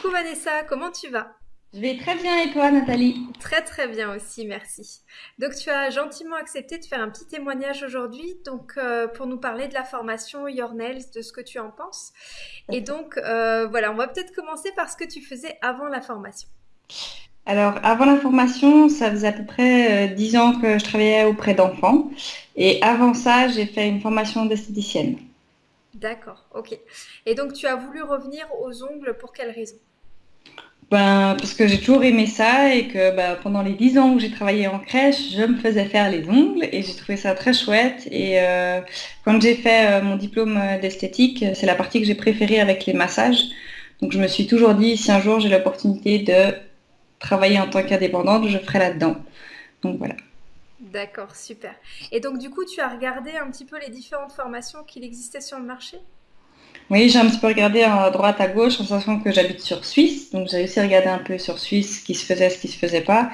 Coucou Vanessa, comment tu vas? Je vais très bien et toi Nathalie? Très très bien aussi, merci. Donc tu as gentiment accepté de faire un petit témoignage aujourd'hui, donc euh, pour nous parler de la formation Your Nails, de ce que tu en penses. Et donc euh, voilà, on va peut-être commencer par ce que tu faisais avant la formation. Alors avant la formation, ça faisait à peu près euh, 10 ans que je travaillais auprès d'enfants. Et avant ça, j'ai fait une formation d'esthéticienne. D'accord, ok. Et donc tu as voulu revenir aux ongles pour quelle raison? Ben, parce que j'ai toujours aimé ça et que ben, pendant les 10 ans où j'ai travaillé en crèche, je me faisais faire les ongles et j'ai trouvé ça très chouette. Et euh, quand j'ai fait euh, mon diplôme euh, d'esthétique, c'est la partie que j'ai préférée avec les massages. Donc je me suis toujours dit, si un jour j'ai l'opportunité de travailler en tant qu'indépendante, je ferai là-dedans. Donc voilà. D'accord, super. Et donc du coup, tu as regardé un petit peu les différentes formations qu'il existait sur le marché? Oui, j'ai un petit peu regardé à droite, à gauche, en sachant que j'habite sur Suisse. Donc j'ai aussi regardé un peu sur Suisse ce qui se faisait, ce qui se faisait pas.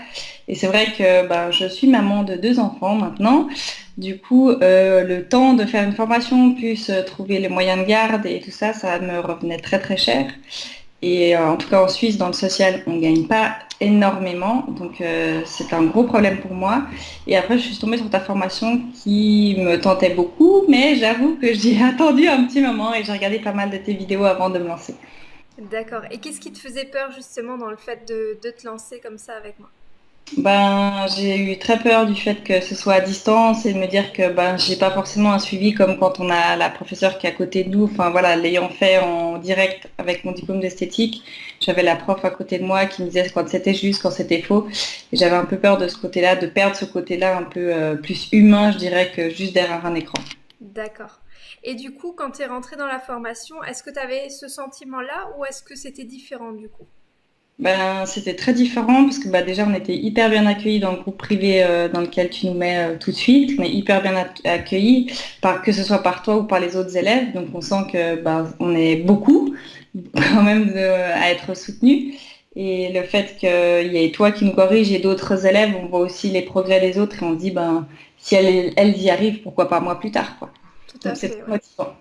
Et c'est vrai que ben, je suis maman de deux enfants maintenant. Du coup, euh, le temps de faire une formation, plus euh, trouver les moyens de garde et tout ça, ça me revenait très très cher. Et euh, en tout cas en Suisse, dans le social, on ne gagne pas énormément. Donc euh, c'est un gros problème pour moi. Et après, je suis tombée sur ta formation qui me tentait beaucoup, mais j'avoue que j'ai attendu un petit moment et j'ai regardé pas mal de tes vidéos avant de me lancer. D'accord. Et qu'est-ce qui te faisait peur justement dans le fait de, de te lancer comme ça avec moi? Ben, j'ai eu très peur du fait que ce soit à distance et de me dire que ben j'ai pas forcément un suivi comme quand on a la professeure qui est à côté de nous. Enfin voilà, l'ayant fait en direct avec mon diplôme d'esthétique, j'avais la prof à côté de moi qui me disait quand c'était juste, quand c'était faux. Et j'avais un peu peur de ce côté-là, de perdre ce côté-là un peu euh, plus humain, je dirais, que juste derrière un écran. D'accord. Et du coup, quand tu es rentrée dans la formation, est-ce que tu avais ce sentiment-là ou est-ce que c'était différent du coup? Ben, c'était très différent parce que bah, déjà on était hyper bien accueillis dans le groupe privé euh, dans lequel tu nous mets euh, tout de suite. On est hyper bien ac- accueillis, par, que ce soit par toi ou par les autres élèves. Donc on sent que bah, on est beaucoup quand même de- à être soutenus. Et le fait qu'il y ait toi qui nous corrige et d'autres élèves, on voit aussi les progrès des autres et on se dit ben si elles, elles y arrivent, pourquoi pas moi plus tard quoi. Tout à Donc c'est fait, ouais. motivant.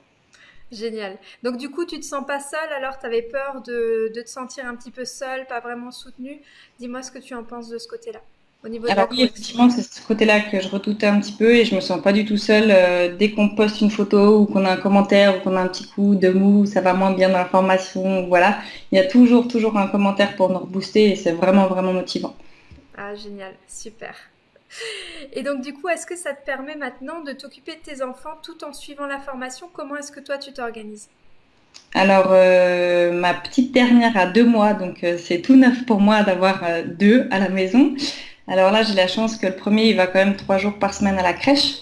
Génial. Donc du coup, tu te sens pas seule alors tu avais peur de, de te sentir un petit peu seule, pas vraiment soutenue. Dis-moi ce que tu en penses de ce côté-là, au niveau de la Alors oui, correction. effectivement, c'est ce côté-là que je redoutais un petit peu et je me sens pas du tout seule. Euh, dès qu'on poste une photo ou qu'on a un commentaire ou qu'on a un petit coup de mou, ça va moins bien dans la formation, voilà. Il y a toujours, toujours un commentaire pour nous rebooster et c'est vraiment, vraiment motivant. Ah, génial, super. Et donc du coup, est-ce que ça te permet maintenant de t'occuper de tes enfants tout en suivant la formation? Comment est-ce que toi tu t'organises? Alors, euh, ma petite dernière a deux mois, donc euh, c'est tout neuf pour moi d'avoir euh, deux à la maison. Alors là, j'ai la chance que le premier, il va quand même trois jours par semaine à la crèche.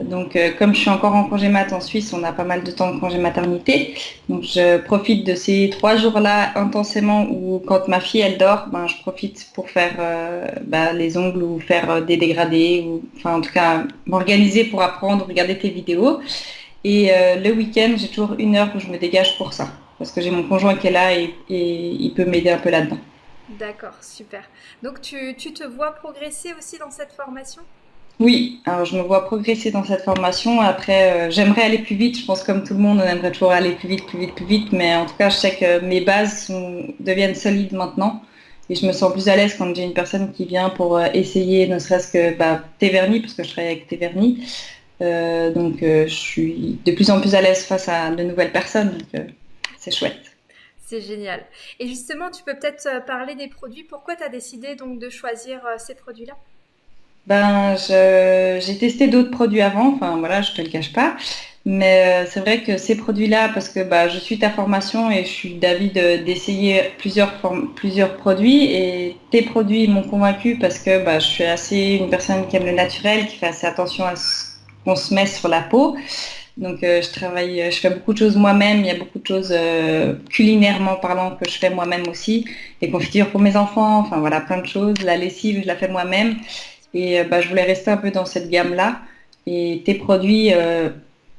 Donc, euh, comme je suis encore en congé mat en Suisse, on a pas mal de temps de congé maternité. Donc, je profite de ces trois jours-là intensément où, quand ma fille, elle dort, ben, je profite pour faire euh, ben, les ongles ou faire euh, des dégradés, ou, enfin, en tout cas, m'organiser pour apprendre, regarder tes vidéos. Et le week-end, j'ai toujours une heure où je me dégage pour ça. Parce que j'ai mon conjoint qui est là et, et il peut m'aider un peu là-dedans. D'accord, super. Donc tu, tu te vois progresser aussi dans cette formation? Oui, alors je me vois progresser dans cette formation. Après, euh, j'aimerais aller plus vite. Je pense comme tout le monde, on aimerait toujours aller plus vite, plus vite, plus vite. Mais en tout cas, je sais que mes bases deviennent solides maintenant. Et je me sens plus à l'aise quand j'ai une personne qui vient pour euh, essayer, ne serait-ce que bah, tes vernis, parce que je travaille avec tes vernis. Euh, donc, je suis de plus en plus à l'aise face à de nouvelles personnes. C'est chouette. C'est génial. Et justement, tu peux peut-être parler des produits. Pourquoi tu as décidé donc de choisir ces produits-là? Ben, j'ai testé d'autres produits avant, enfin voilà, je te le cache pas. Mais euh, c'est vrai que ces produits-là, parce que bah, je suis ta formation et je suis d'avis de- d'essayer plusieurs, plusieurs produits et tes produits m'ont convaincu parce que bah, je suis assez une personne qui aime le naturel, qui fait assez attention à ce qu'on se met sur la peau. Donc euh, je travaille, je fais beaucoup de choses moi-même, il y a beaucoup de choses euh, culinairement parlant que je fais moi-même aussi, des confitures pour mes enfants, enfin voilà, plein de choses. La lessive, je la fais moi-même. Et euh, bah, je voulais rester un peu dans cette gamme-là. Et tes produits euh,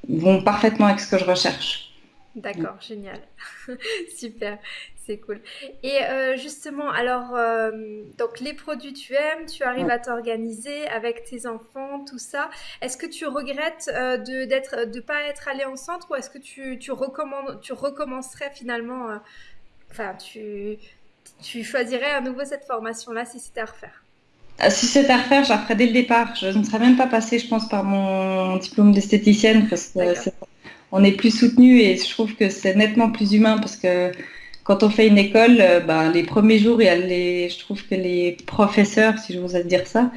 vont parfaitement avec ce que je recherche. D'accord, génial. Super, c'est cool. Et euh, justement, alors, euh, donc les produits tu aimes, tu arrives à t'organiser avec tes enfants, tout ça. Est-ce que tu regrettes de d'être, de pas être allé en centre ou est-ce que tu, tu recommandes, tu recommencerais finalement enfin, tu, tu choisirais à nouveau cette formation-là si c'était à refaire? Si c'était à refaire, je la ferais dès le départ. Je ne serais même pas passée, je pense, par mon diplôme d'esthéticienne parce que on est plus soutenu et je trouve que c'est nettement plus humain parce que quand on fait une école, euh, ben, les premiers jours, je trouve que les professeurs, si je vous ai dire ça,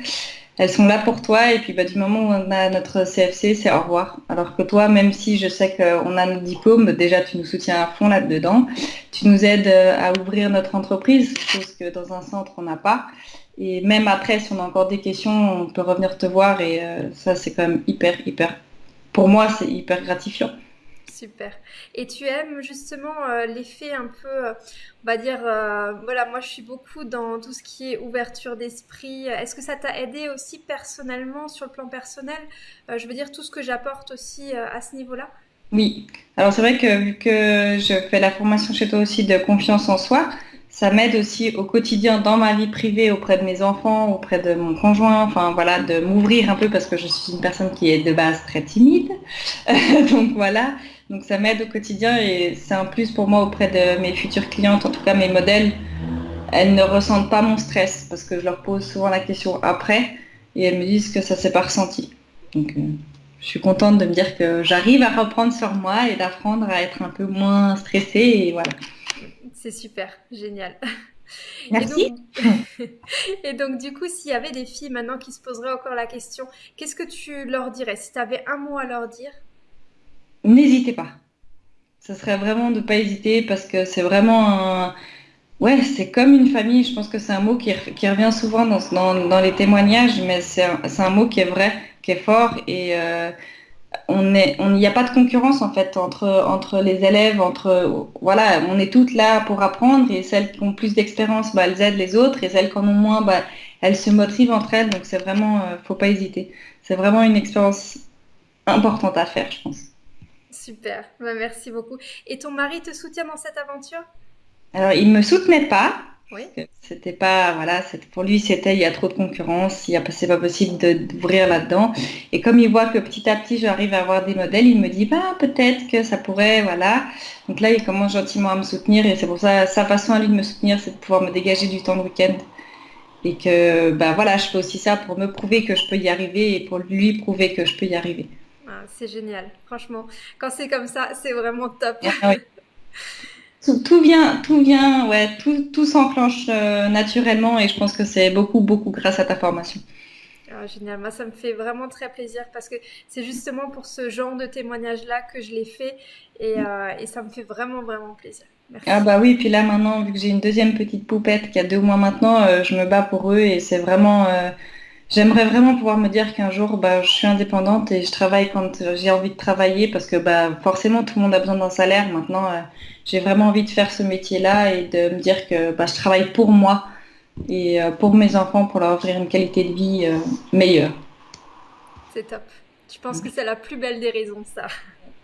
elles sont là pour toi et puis bah, du moment où on a notre CFC, c'est au revoir. Alors que toi, même si je sais qu'on a nos diplômes, déjà tu nous soutiens à fond là-dedans, tu nous aides euh, à ouvrir notre entreprise, chose que dans un centre on n'a pas. Et même après, si on a encore des questions, on peut revenir te voir et euh, ça c'est quand même hyper, hyper, pour moi c'est hyper gratifiant. Super. Et tu aimes justement euh, l'effet un peu, euh, on va dire, euh, voilà, moi je suis beaucoup dans tout ce qui est ouverture d'esprit. Est-ce que ça t'a aidé aussi personnellement, sur le plan personnel? Je veux dire, tout ce que j'apporte aussi à ce niveau-là? Oui. Alors c'est vrai que vu que je fais la formation chez toi aussi de confiance en soi, ça m'aide aussi au quotidien dans ma vie privée auprès de mes enfants, auprès de mon conjoint, enfin voilà, de m'ouvrir un peu parce que je suis une personne qui est de base très timide. Donc voilà, donc ça m'aide au quotidien et c'est un plus pour moi auprès de mes futures clientes, en tout cas mes modèles. Elles ne ressentent pas mon stress parce que je leur pose souvent la question après et elles me disent que ça s'est pas ressenti. Donc euh, je suis contente de me dire que j'arrive à reprendre sur moi et d'apprendre à être un peu moins stressée et voilà. C'est super, génial. Merci. Et donc, du coup, s'il y avait des filles maintenant qui se poseraient encore la question, qu'est-ce que tu leur dirais? Si tu avais un mot à leur dire n'hésitez pas. Ce serait vraiment de ne pas hésiter parce que c'est vraiment un... Ouais, c'est comme une famille. Je pense que c'est un mot qui, revient souvent dans, les témoignages, mais c'est un, mot qui est vrai, qui est fort et euh, on il n'y a pas de concurrence en fait entre, entre les élèves, entre voilà, on est toutes là pour apprendre et celles qui ont plus d'expérience, bah, elles aident les autres et celles qui en ont moins, bah, elles se motivent entre elles. Donc c'est vraiment, euh, faut pas hésiter. C'est vraiment une expérience importante à faire, je pense. Super, bah, merci beaucoup. Et ton mari te soutient dans cette aventure? Alors, il me soutenait pas. Oui. C'était pas, voilà, pour lui, c'était il y a trop de concurrence, il c'est pas possible d'ouvrir là-dedans. Et comme il voit que petit à petit, j'arrive à avoir des modèles, il me dit, bah, peut-être que ça pourrait, voilà. Donc là, il commence gentiment à me soutenir et c'est pour ça, sa façon à lui de me soutenir, c'est de pouvoir me dégager du temps de week-end. Et que, ben voilà, je fais aussi ça pour me prouver que je peux y arriver et pour lui prouver que je peux y arriver c'est génial, franchement. Quand c'est comme ça, c'est vraiment top. Ah tout, vient, tout vient, ouais, tout, tout s'enclenche euh, naturellement et je pense que c'est beaucoup, beaucoup grâce à ta formation. Ah, génial, moi ça me fait vraiment très plaisir parce que c'est justement pour ce genre de témoignage-là que je l'ai fait et, euh, et, ça me fait vraiment, vraiment plaisir. Merci. Ah bah oui, puis là maintenant, vu que j'ai une deuxième petite poupette qui a deux mois maintenant, euh, je me bats pour eux et c'est vraiment J'aimerais vraiment pouvoir me dire qu'un jour, bah, je suis indépendante et je travaille quand j'ai envie de travailler parce que bah, forcément, tout le monde a besoin d'un salaire. Maintenant, euh, j'ai vraiment envie de faire ce métier-là et de me dire que bah, je travaille pour moi et euh, pour mes enfants pour leur offrir une qualité de vie euh, meilleure. C'est top. Je pense que c'est la plus belle des raisons, ça?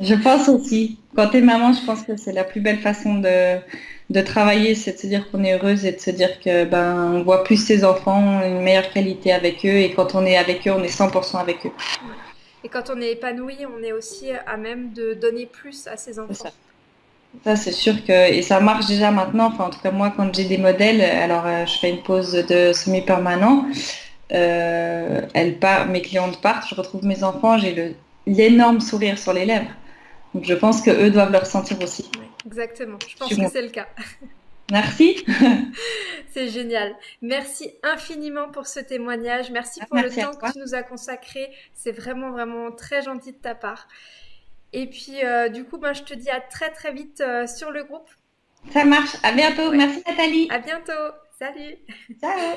Je pense aussi. Quand tu es maman, je pense que c'est la plus belle façon de, de travailler, c'est de se dire qu'on est heureuse et de se dire que ben on voit plus ses enfants, une meilleure qualité avec eux et quand on est avec eux, on est 100% avec eux. Et quand on est épanoui, on est aussi à même de donner plus à ses enfants. Ça, c'est sûr que et ça marche déjà maintenant. Enfin, en tout cas moi, quand j'ai des modèles, alors euh, je fais une pause de semi-permanent. Euh, elle part, mes clientes partent, je retrouve mes enfants, j'ai l'énorme sourire sur les lèvres. Donc je pense que eux doivent le ressentir aussi. exactement, je pense que c'est le cas. Merci. c'est génial. Merci infiniment pour ce témoignage. Merci pour le temps que tu nous as consacré. C'est vraiment, vraiment très gentil de ta part. Et puis, euh, du coup, ben, je te dis à très, très vite euh, sur le groupe. Ça marche. À bientôt. Merci, Nathalie. À bientôt. Salut. Ciao.